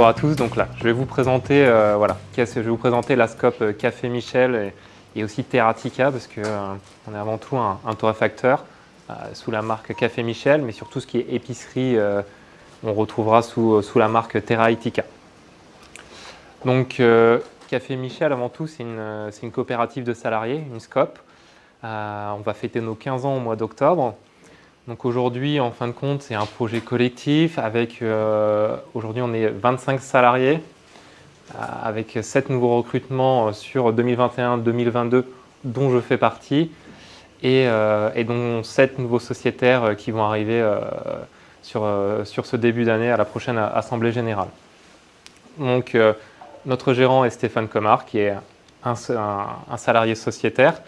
rebonjour à tous. Donc là, je vais vous présenter, euh, voilà, je vais vous présenter la scope euh, Café Michel et, aussi Terratica parce qu'on euh, est avant tout un, torréfacteur sous la marque Café Michel, mais surtout ce qui est épicerie, on retrouvera sous, sous la marque Terraitica. Donc Café Michel, avant tout, c'est une, une, coopérative de salariés, une scope. on va fêter nos 15 ans au mois d'octobre. Donc aujourd'hui, en fin de compte, c'est un projet collectif avec, euh, aujourd'hui on est 25 salariés, euh, avec 7 nouveaux recrutements euh, sur 2021-2022 dont je fais partie, et, dont 7 nouveaux sociétaires qui vont arriver sur, sur ce début d'année à la prochaine Assemblée Générale. Donc notre gérant est Stéphane Comard, qui est un salarié sociétaire,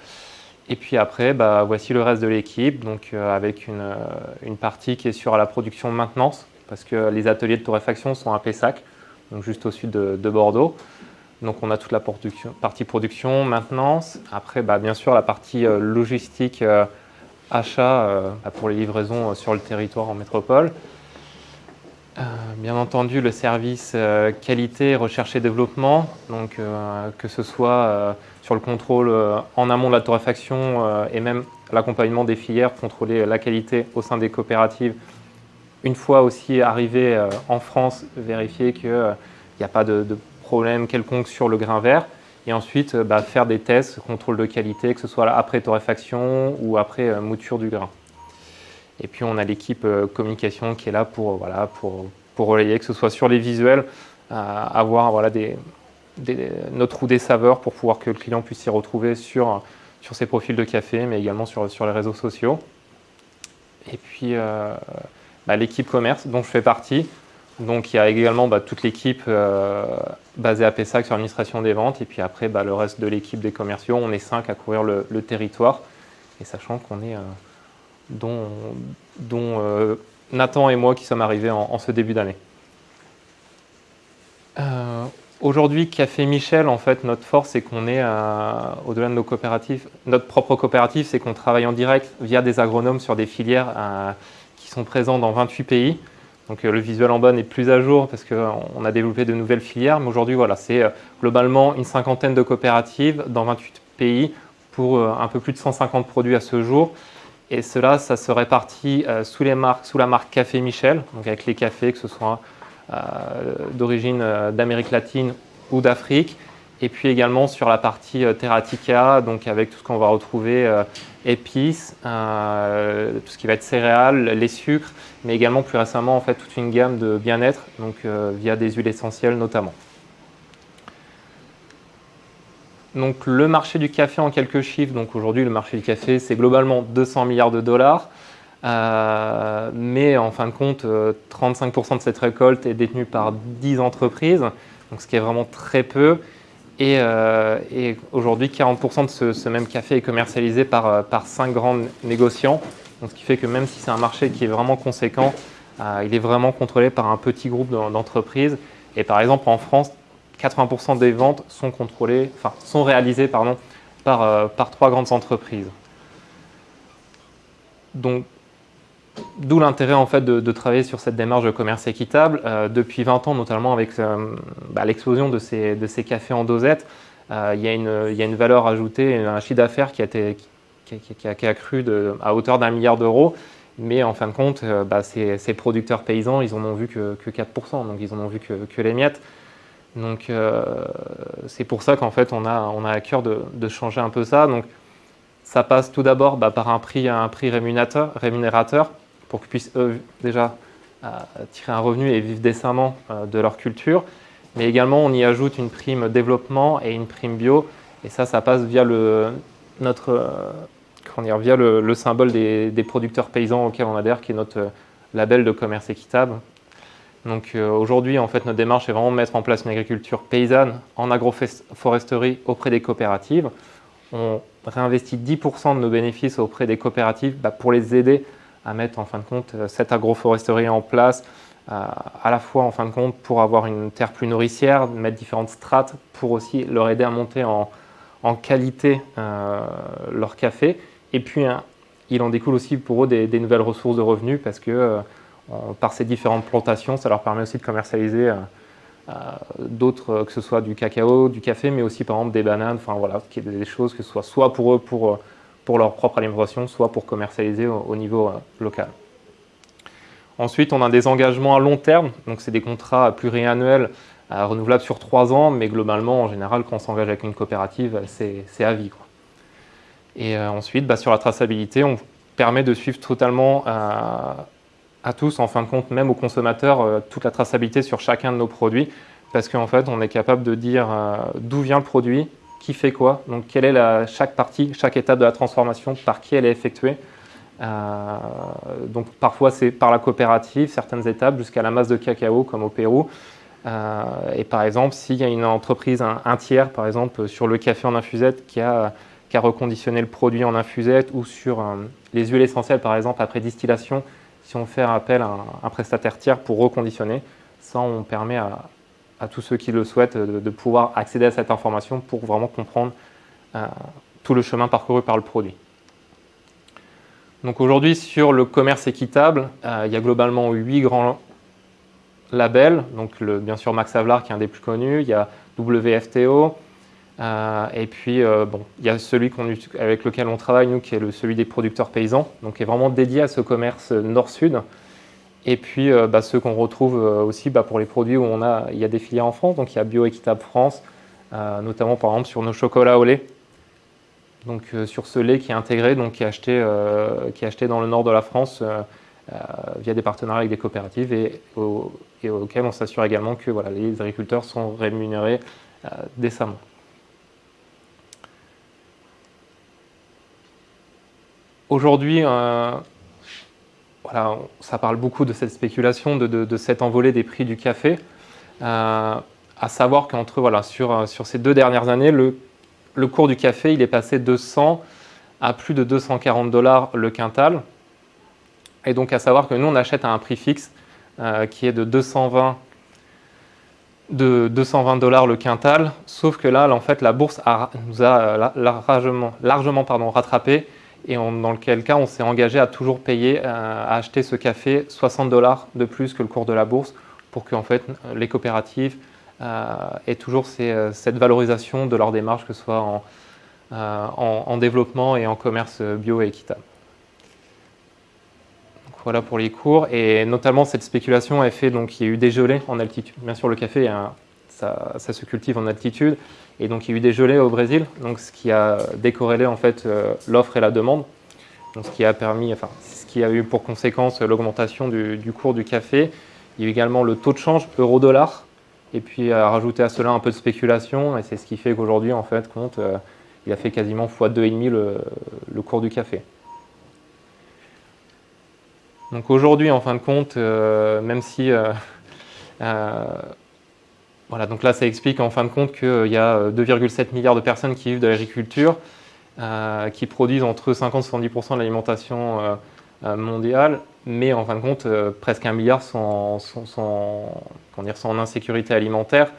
et puis après, bah, voici le reste de l'équipe, donc euh, avec euh, une, partie qui est sur la production maintenance, parce que les ateliers de torréfaction sont à Pessac, donc juste au sud de, Bordeaux. Donc on a toute la partie production, maintenance. Après, bah, bien sûr, la partie euh, logistique, achat bah, pour les livraisons sur le territoire en métropole. bien entendu, le service qualité, recherche et développement, donc que ce soit sur le contrôle euh, en amont de la torréfaction euh, et même l'accompagnement des filières, contrôler la qualité au sein des coopératives. Une fois aussi arrivé euh, en France, vérifier qu'il n'y a pas de, problème quelconque sur le grain vert. Et ensuite, bah, faire des tests, contrôle de qualité, que ce soit après torréfaction ou après mouture du grain. Et puis on a l'équipe communication qui est là pour, voilà, pour, pour relayer, que ce soit sur les visuels, avoir voilà, des, notre roue des saveurs pour pouvoir que le client puisse s'y retrouver sur, sur ses profils de café, mais également sur, les réseaux sociaux. Et puis euh, bah, l'équipe commerce dont je fais partie. Donc il y a également bah, toute l'équipe euh, basée à Pessac sur l'administration des ventes. Et puis après, bah, le reste de l'équipe des commerciaux, on est cinq à couvrir le, territoire. Et sachant qu'on est, euh, dont, Nathan et moi qui sommes arrivés en ce début d'année. Aujourd'hui, Café Michel, en fait, notre force, c'est qu'on est, au-delà de nos coopératives, notre propre coopérative, c'est qu'on travaille en direct via des agronomes sur des filières euh, qui sont présents dans 28 pays. Donc euh, le visuel en bas n'est plus à jour parce qu'on a développé de nouvelles filières, mais aujourd'hui, voilà, c'est euh, globalement une cinquantaine de coopératives dans 28 pays pour un peu plus de 150 produits à ce jour. Et cela, ça se répartit sous, les marques, sous la marque Café Michel, donc avec les cafés, que ce soit euh, d'origine euh, d'Amérique latine ou d'Afrique. Et puis également sur la partie euh, Terratica, donc avec tout ce qu'on va retrouver, épices, tout ce qui va être céréales, les sucres, mais également plus récemment en fait toute une gamme de bien-être, donc via des huiles essentielles notamment. Donc le marché du café en quelques chiffres, donc aujourd'hui le marché du café c'est globalement 200 milliards de dollars. Euh, mais en fin de compte, 35% euh, de cette récolte est détenue par 10 entreprises, donc ce qui est vraiment très peu. Et, euh, aujourd'hui, 40% de ce, même café est commercialisé par, par 5 grands négociants. Donc, ce qui fait que même si c'est un marché qui est vraiment conséquent, il est vraiment contrôlé par un petit groupe d'entreprises. Et par exemple, en France, 80% des ventes sont, contrôlées, enfin, sont réalisées pardon, par, par trois grandes entreprises. Donc, D'où l'intérêt en fait de, travailler sur cette démarche de commerce équitable. Euh, depuis 20 ans, notamment avec euh, bah, l'explosion de ces, de ces, cafés en dosette, euh, il, y a y a une, valeur ajoutée, un chiffre d'affaires qui, a qui, a, qui de, à hauteur d'un milliard d'euros. Mais en fin de compte, bah, ces, ces, producteurs paysans, ils en ont vu que, 4%, donc ils en ont vu que, les miettes. Donc c'est pour ça qu'en fait on a, on a à cœur de, de, changer un peu ça. Donc ça passe tout d'abord bah, par un prix, un prix rémunérateur pour qu'ils puissent déjà euh, tirer un revenu et vivre décemment euh, de leur culture. Mais également, on y ajoute une prime développement et une prime bio. Et ça, ça passe via le, notre, euh, dire, via le, symbole des, producteurs paysans auxquels on adhère, qui est notre label de commerce équitable. Donc aujourd'hui, en fait, notre démarche est vraiment de mettre en place une agriculture paysanne en agroforesterie auprès des coopératives. On réinvestit 10% de nos bénéfices auprès des coopératives bah, pour les aider à mettre en fin de compte euh, cette agroforesterie en place, euh, à la fois en fin de compte pour avoir une terre plus nourricière, mettre différentes strates pour aussi leur aider à monter en, qualité euh, leur café. Et puis il en découle aussi pour eux des, nouvelles ressources de revenus parce que par ces différentes plantations, ça leur permet aussi de commercialiser d'autres, que ce soit du cacao, du café, mais aussi par exemple des bananes, enfin voilà, des choses que ce soit soit pour eux, pour, pour leur propre alimentation, soit pour commercialiser au, niveau local. Ensuite, on a des engagements à long terme, donc c'est des contrats pluriannuels renouvelables sur trois ans, mais globalement, en général, quand on s'engage avec une coopérative, c'est à vie. Et ensuite, bah, sur la traçabilité, on permet de suivre totalement à tous, en fin de compte, même aux consommateurs, euh, toute la traçabilité sur chacun de nos produits, parce qu'en fait, on est capable de dire euh, d'où vient le produit, qui fait quoi, donc quelle est la, chaque partie, chaque étape de la transformation, par qui elle est effectuée. Euh, donc parfois c'est par la coopérative, certaines étapes, jusqu'à la masse de cacao, comme au Pérou. et par exemple, s'il y a une entreprise, un, tiers, par exemple, sur le café en infusette qui a, qui a reconditionné le produit en infusette, ou sur les huiles essentielles, par exemple, après distillation, si on fait appel à un, prestataire tiers pour reconditionner, ça on permet à, tous ceux qui le souhaitent de, pouvoir accéder à cette information pour vraiment comprendre euh, tout le chemin parcouru par le produit. Donc aujourd'hui sur le commerce équitable, euh, il y a globalement huit grands labels, donc bien sûr Max Havelaar qui est un des plus connus, il y a WFTO, euh, et puis, euh, bon, il y a celui avec lequel on travaille, nous, qui est le, celui des producteurs paysans, donc qui est vraiment dédié à ce commerce nord-sud. Et puis, euh, bah, ceux qu'on retrouve aussi bah, pour les produits où on a, il y a des filières en France, donc il y a Bioéquitable France, notamment par exemple sur nos chocolats au lait. Donc sur ce lait qui est intégré, donc qui est acheté, qui acheté dans le nord de la France via des partenariats avec des coopératives et, auxquels on s'assure également que voilà, les agriculteurs sont rémunérés décemment. Aujourd'hui, euh, ça parle beaucoup de cette spéculation, de, cette envolée des prix du café. Euh, à savoir qu'entre voilà, sur, euh, sur ces deux dernières années, le, cours du café il est passé de 100 à plus de 240 dollars le quintal. Et donc à savoir que nous on achète à un prix fixe qui est de 220 de 220 dollars le quintal, sauf que là, en fait, la bourse nous a largement, rattrapé et dans lequel cas on s'est engagé à toujours payer, euh, à acheter ce café 60 dollars de plus que le cours de la bourse pour que en fait, les coopératives euh, aient toujours euh, cette valorisation de leur démarche, que ce soit en, en, développement et en commerce bio et équitable. voilà pour les cours, et notamment cette spéculation a fait donc y a eu des gelées en altitude. Bien sûr, le café, ça, se cultive en altitude, et donc il y a eu des gelées au Brésil, donc ce qui a décorrélé en fait euh, l'offre et la demande. Donc ce qui a permis, ce qui a eu pour conséquence l'augmentation du, cours du café. Il y a eu également le taux de change euro-dollar, et puis à rajouter à cela un peu de spéculation, et c'est ce qui fait qu'aujourd'hui en fait compte, euh, il a fait quasiment x2,5 le, le cours du café. Donc aujourd'hui, en fin de compte, euh, même si voilà, donc là, ça explique en fin de compte qu'il y a 2,7 euh, milliards de personnes qui vivent de l'agriculture, euh, qui produisent entre 50 et 70% de l'alimentation euh, mondiale, mais en fin de compte, presque un milliard sont, en insécurité alimentaire.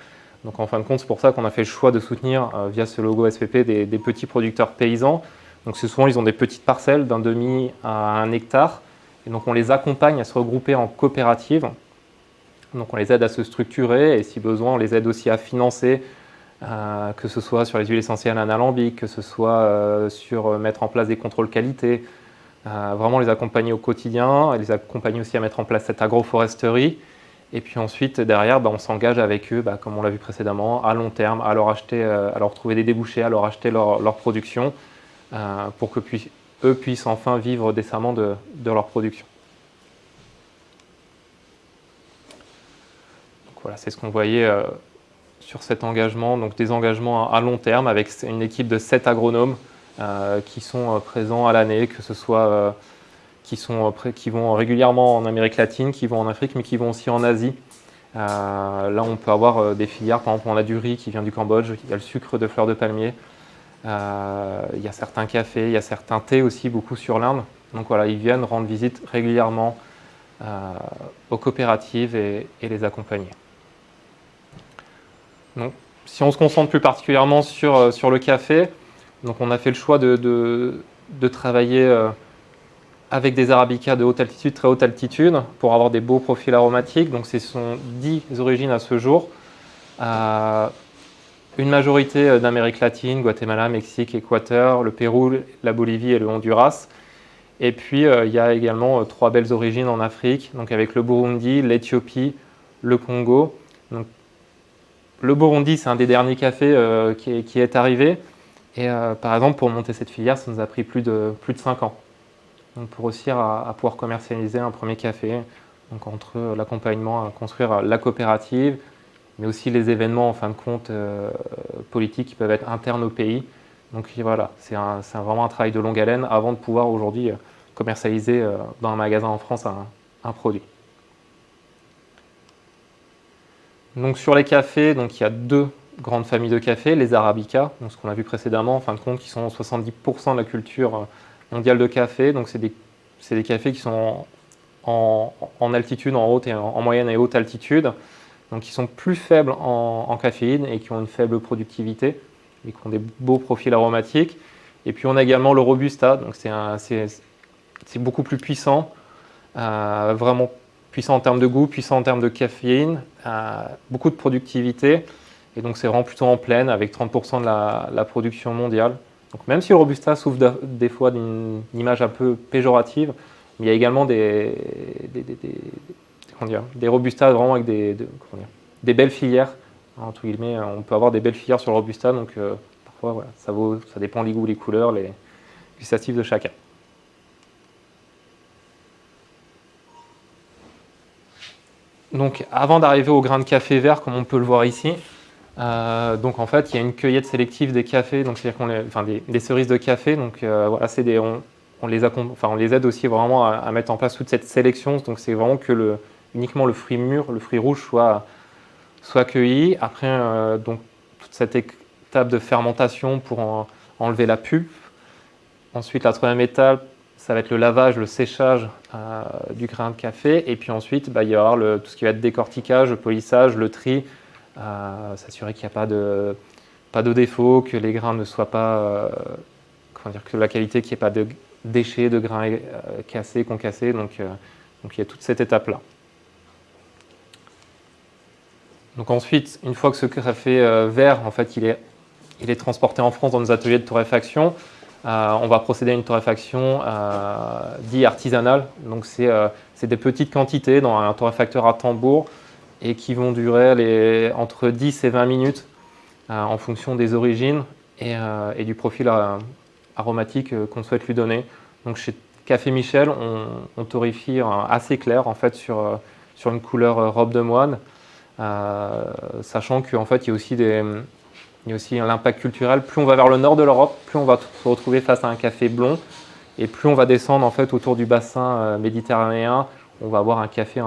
Donc en fin de compte, c'est pour ça qu'on a fait le choix de soutenir via ce logo SPP des, des, petits producteurs paysans. Donc souvent, ils ont des petites parcelles d'un demi à un hectare. Et donc on les accompagne à se regrouper en coopératives donc on les aide à se structurer et si besoin, on les aide aussi à financer, euh, que ce soit sur les huiles essentielles analambiques, que ce soit euh, sur euh, mettre en place des contrôles qualité, vraiment les accompagner au quotidien, et les accompagner aussi à mettre en place cette agroforesterie. Et puis ensuite, derrière, bah, on s'engage avec eux, bah, comme on l'a vu précédemment, à long terme, à leur, acheter, à leur trouver des débouchés, à leur acheter leur, production, pour que eux puissent enfin vivre décemment de leur production. Voilà, c'est ce qu'on voyait euh, sur cet engagement, donc des engagements à, long terme avec une équipe de 7 agronomes euh, qui sont euh, présents à l'année, que ce soit qui, vont régulièrement en Amérique latine, qui vont en Afrique, mais qui vont aussi en Asie. là, on peut avoir des filières, par exemple, on a du riz qui vient du Cambodge, il y a le sucre de fleurs de palmier, il y a certains cafés, il y a certains thés aussi, beaucoup sur l'Inde. Donc voilà, ils viennent rendre visite régulièrement aux coopératives et les accompagner si on se concentre plus particulièrement sur, euh, le café, donc on a fait le choix de, travailler euh, avec des arabicas de haute altitude, très haute altitude, pour avoir des beaux profils aromatiques. Donc ce sont 10 origines à ce jour. Euh, une majorité d'Amérique latine, Guatemala, Mexique, Équateur, le Pérou, la Bolivie et le Honduras. Et puis euh, il y a également trois belles origines en Afrique, donc avec le Burundi, l'Éthiopie, le Congo. Le Burundi, c'est un des derniers cafés qui, qui, est, arrivé. Et par exemple, pour monter cette filière, ça nous a pris plus de, plus de 5 ans pour réussir à, pouvoir commercialiser un premier café, donc entre l'accompagnement à construire la coopérative, mais aussi les événements en fin de compte euh, politiques qui peuvent être internes au pays. Donc voilà, c'est vraiment un travail de longue haleine avant de pouvoir aujourd'hui euh, commercialiser euh, dans un magasin en France un, produit. Donc sur les cafés, donc il y a deux grandes familles de cafés, les Arabica, donc ce qu'on a vu précédemment, en fin de compte, qui sont 70% de la culture mondial de café. Donc, c'est des, cafés qui sont en, en, altitude, en haute et en, moyenne et haute altitude. Donc, qui sont plus faibles en, caféine et qui ont une faible productivité et qui ont des beaux profils aromatiques. Et puis, on a également le Robusta. Donc, c'est beaucoup plus puissant, euh, vraiment puissant en termes de goût, puissant en termes de caféine, beaucoup de productivité. Et donc, c'est vraiment plutôt en pleine avec 30% de la production mondiale. Donc même si le Robusta souffre des fois d'une image un peu péjorative, il y a également des, des, des, Robusta vraiment avec des, des belles filières. Entre guillemets, on peut avoir des belles filières sur le Robusta, donc euh, parfois ça, vaut, ça dépend des goûts, les couleurs, les gustatifs de chacun. Donc avant d'arriver au grain de café vert, comme on peut le voir ici, euh, donc en fait, il y a une cueillette sélective des cafés, donc c'est-à-dire qu'on enfin des, cerises de café. Donc euh, voilà, c'est des, on, les enfin, on les aide aussi vraiment à, mettre en place toute cette sélection. Donc c'est vraiment que le, uniquement le fruit mûr, le fruit rouge soit, soit cueilli. Après, euh, donc toute cette étape de fermentation pour enlever la pulpe. Ensuite, la troisième étape, ça va être le lavage, le séchage du grain de café. Et puis ensuite, bah, il y avoir le, tout ce qui va être décortiquage, le polissage, le tri, s'assurer qu'il n'y a pas de, pas de défaut, que les grains ne soient pas, euh, comment dire, que la qualité, qu'il n'y ait pas de déchets, de grains euh, cassés, concassés. Donc, euh, il y a toute cette étape-là. Donc ensuite, une fois que ce café vert, en fait, il est, est transporté en France dans nos ateliers de torréfaction, on va procéder à une torréfaction dite artisanale. Donc c'est des petites quantités dans un torréfacteur à tambour et qui vont durer entre 10 et 20 minutes euh, en fonction des origines et, euh, du profil euh, aromatique qu'on souhaite lui donner. Donc chez Café Michel, on, torréfie assez clair en fait sur, sur une couleur robe de moine, sachant qu'en fait il y a aussi des, il y a aussi l'impact culturel. Plus on va vers le nord de l'Europe, plus on va se retrouver face à un café blond, et plus on va descendre en fait autour du bassin méditerranéen, on va avoir un café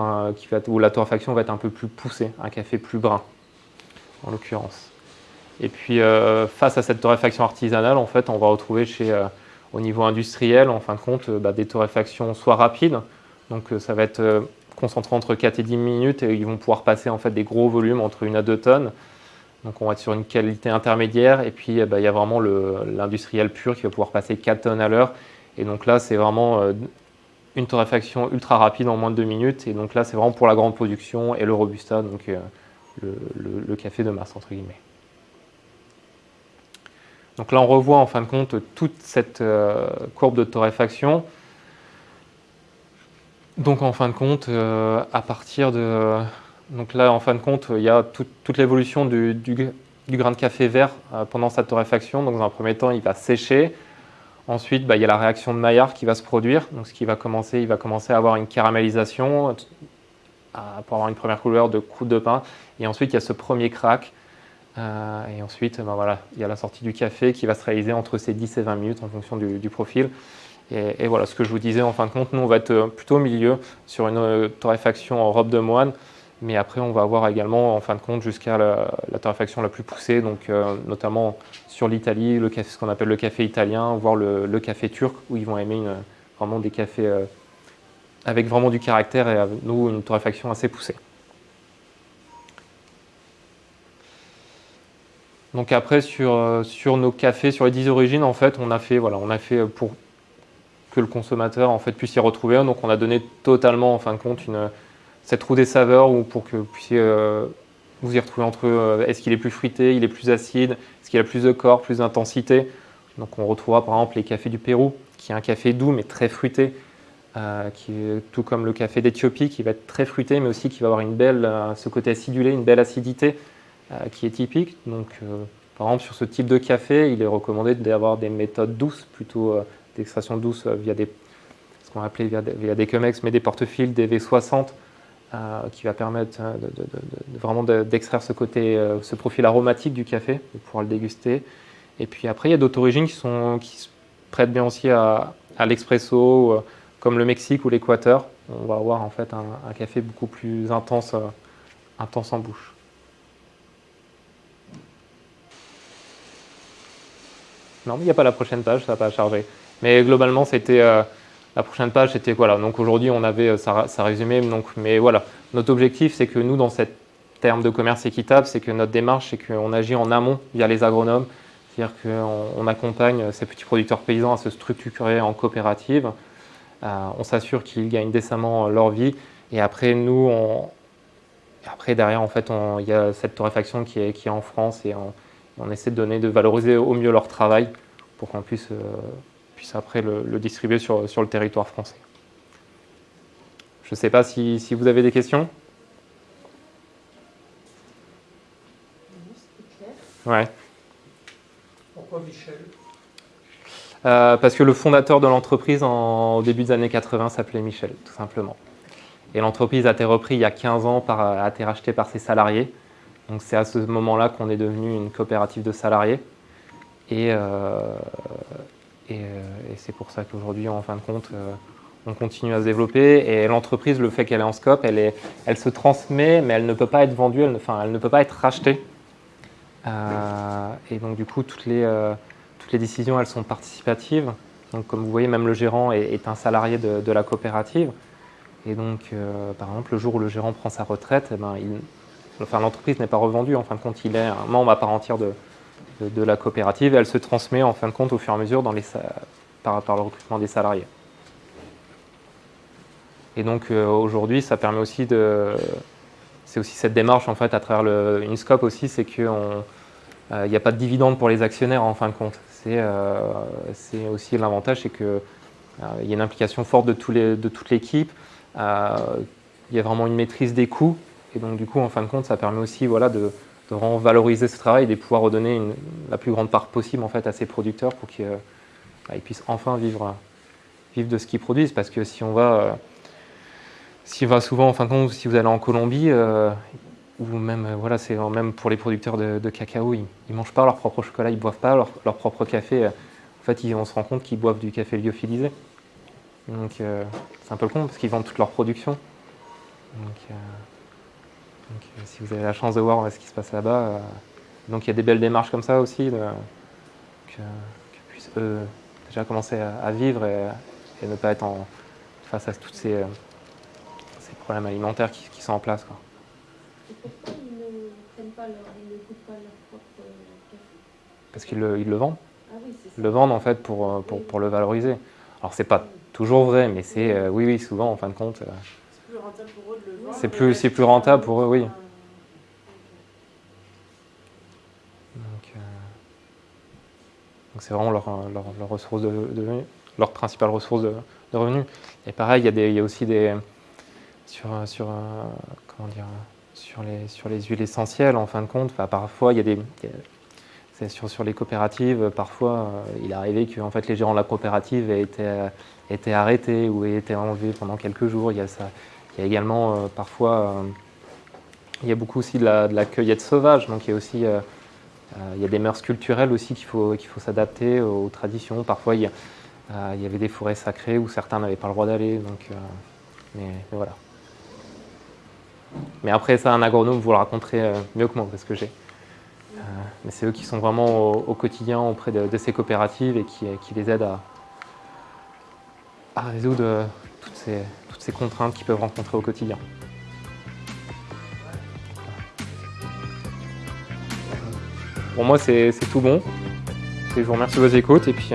où la torréfaction va être un peu plus poussée, un café plus brun, en l'occurrence. Et puis, euh, face à cette torréfaction artisanale, en fait, on va retrouver chez, euh, au niveau industriel, en fin de compte, bah, des torréfactions soit rapides, donc euh, ça va être concentré entre 4 et 10 minutes, et ils vont pouvoir passer en fait des gros volumes, entre 1 à 2 tonnes. Donc on va être sur une qualité intermédiaire, et puis bah, il y a vraiment l'industriel pur qui va pouvoir passer 4 tonnes à l'heure. Et donc là, c'est vraiment une torréfaction ultra rapide en moins de 2 minutes. Et donc là, c'est vraiment pour la grande production et le Robusta, donc euh, le, café de masse, entre guillemets. Donc là, on revoit en fin de compte toute cette euh, courbe de torréfaction. Donc en fin de compte, euh, à partir de... Donc là, en fin de compte, il y a toute l'évolution du, grain de café vert pendant sa torréfaction. Donc dans un premier temps, il va sécher. Ensuite, bah, il y a la réaction de Maillard qui va se produire. Donc, ce qui va commencer, il va commencer à avoir une caramélisation pour avoir une première couleur de croûte de pain. Et ensuite, il y a ce premier crack. Euh, et ensuite, bah, voilà, il y a la sortie du café qui va se réaliser entre ces 10 et 20 minutes en fonction du, profil. Et, voilà, ce que je vous disais, en fin de compte, nous, on va être plutôt au milieu sur une euh, torréfaction en robe de moine. Mais après, on va avoir également, en fin de compte, jusqu'à la, torréfaction la plus poussée, donc euh, notamment sur l'Italie, ce qu'on appelle le café italien, voire le, café turc, où ils vont aimer vraiment des cafés euh, avec vraiment du caractère et nous, une torréfaction assez poussée. Donc après, sur, euh, sur nos cafés, sur les 10 origines, en fait, on a fait, voilà, on a fait pour que le consommateur en fait, puisse y retrouver. Donc on a donné totalement en fin de compte une, cette roue des saveurs où pour que vous puissiez vous y retrouver entre eux. Est-ce qu'il est plus fruité, il est plus acide, est-ce qu'il a plus de corps, plus d'intensité? Donc on retrouvera par exemple les cafés du Pérou, qui est un café doux mais très fruité, euh, tout comme le café d'Éthiopie, qui va être très fruité, mais aussi qui va avoir une belle, euh, ce côté acidulé, une belle acidité euh, qui est typique. Donc, par exemple, sur ce type de café, il est recommandé d'avoir des méthodes douces, plutôt d'extraction douce via des, ce qu'on va appeler via, via, des Chemex, mais des portefeuilles, des V60, qui va permettre de, vraiment d'extraire ce côté, ce profil aromatique du café pour pouvoir le déguster. Et puis après, il y a d'autres origines qui, se prêtent bien aussi à, à l'expresso, comme le Mexique ou l'Équateur, on va avoir en fait un, café beaucoup plus intense, euh, intense en bouche. Non, il n'y a pas la prochaine page, ça n'a pas chargé. Mais globalement, c'était euh, la prochaine page, c'était voilà. Donc aujourd'hui, on avait euh, ça, ça résumé. Donc, mais voilà, notre objectif, c'est que nous, dans cette terme de commerce équitable, c'est que notre démarche, c'est qu'on agit en amont via les agronomes, c'est-à-dire qu'on accompagne ces petits producteurs paysans à se structurer en coopérative euh, on s'assure qu'ils gagnent décemment leur vie. Et après, nous, après derrière, en fait, il y a cette torréfaction qui est, qui est en France et on, essaie de donner, de valoriser au mieux leur travail pour qu'on puisse, euh, puisse après le, distribuer sur, sur, le territoire français. Je ne sais pas si, si, vous avez des questions. Ouais. Pourquoi Michel? Euh, parce que le fondateur de l'entreprise au début des années 80 s'appelait Michel, tout simplement. Et l'entreprise a été reprise il y a 15 ans, par, a été rachetée par ses salariés. Donc c'est à ce moment-là qu'on est devenu une coopérative de salariés. Et, euh, euh, et, c'est pour ça qu'aujourd'hui, en fin de compte, on continue à se développer. Et l'entreprise, le fait qu'elle est en scope, elle, se transmet, mais elle ne peut pas être vendue, elle, enfin, elle ne peut pas être rachetée. et donc du coup, toutes les toutes les décisions, elles sont participatives. Donc, comme vous voyez, même le gérant est, un salarié de, la coopérative. Et donc, euh, par exemple, le jour où le gérant prend sa retraite, eh ben, enfin, l'entreprise n'est pas revendue. En fin de compte, il est un membre à part entière de, de, la coopérative et elle se transmet en fin de compte au fur et à mesure dans les, par, le recrutement des salariés. Et donc, euh, aujourd'hui, ça permet aussi de... C'est aussi cette démarche, en fait, à travers le, aussi, c'est qu'on il euh, n'y a pas de dividende pour les actionnaires en fin de compte. C'est euh, aussi l'avantage, c'est qu'il euh, y a une implication forte de, tous de toute l'équipe. Il y a vraiment une maîtrise des coûts. Et donc, du coup, en fin de compte, ça permet aussi voilà, de, de vraiment valoriser ce travail et de pouvoir redonner la plus grande part possible en fait, à ces producteurs pour qu'ils bah, puissent enfin vivre, vivre de ce qu'ils produisent. Parce que si on va, si on va souvent, en fin de compte, si vous allez en Colombie, ou même, euh, voilà, c'est même pour les producteurs de, cacao, ils ne mangent pas leur propre chocolat, ils ne boivent pas leur, propre café. En fait, on se rend compte qu'ils boivent du café lyophilisé. Donc, euh, c'est un peu con parce qu'ils vendent toute leur production. Euh, si vous avez la chance de voir ce qui se passe là-bas, donc il y a des belles démarches comme ça aussi, de, que, puissent eux déjà commencer à, vivre et, ne pas être en, face à tous ces, ces problèmes alimentaires qui, qui sont en place. Quoi. Et pourquoi ils ne prennent pas leur, ils ne coupent pas leur propre café? Parce qu'ils le, ils le vendent. Ah oui, c'est ça. Ils le vendent en fait pour, euh, pour, pour le valoriser. Alors c'est pas toujours vrai, mais c'est euh, oui, oui, souvent en fin de compte. Euh, rentable pour eux de le vendre. C'est plus, c'est plus rentable pour eux, oui. Donc, donc c'est vraiment leur, leur, leur, ressource de, de, leur principale ressource de, de revenus. Et pareil, il y, a des, il y a aussi des sur, sur comment dire sur les, sur les huiles essentielles, en fin de compte. Enfin, parfois, il y a des... sur, sur les coopératives, parfois, euh, il est arrivé que en fait, les gérants de la coopérative aient été, été arrêtés ou aient été enlevés pendant quelques jours. Il y a, ça. Il y a également, euh, parfois, euh, il y a beaucoup aussi de la, de cueillette sauvage. Donc, il y a aussi... il y a des mœurs culturelles aussi qu'il faut, faut s'adapter aux traditions. Parfois, il y, avait des forêts sacrées où certains n'avaient pas le droit d'aller. Donc, mais, voilà. Mais après, ça, un agronome vous le raconterez euh, mieux que moi, parce que j'ai. Euh, mais c'est eux qui sont vraiment au, quotidien auprès de, ces coopératives et qui, qui les aident à, résoudre euh, toutes ces, contraintes qu'ils peuvent rencontrer au quotidien. Pour moi, c'est tout bon. Je vous remercie de vos écoutes et puis